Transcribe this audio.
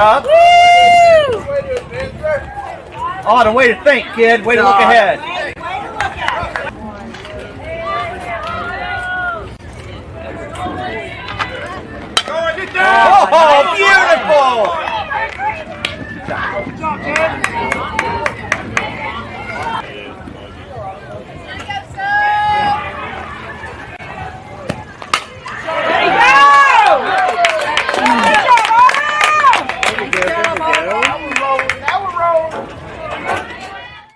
job. The way to think, kid. Way to look ahead. Oh, beautiful!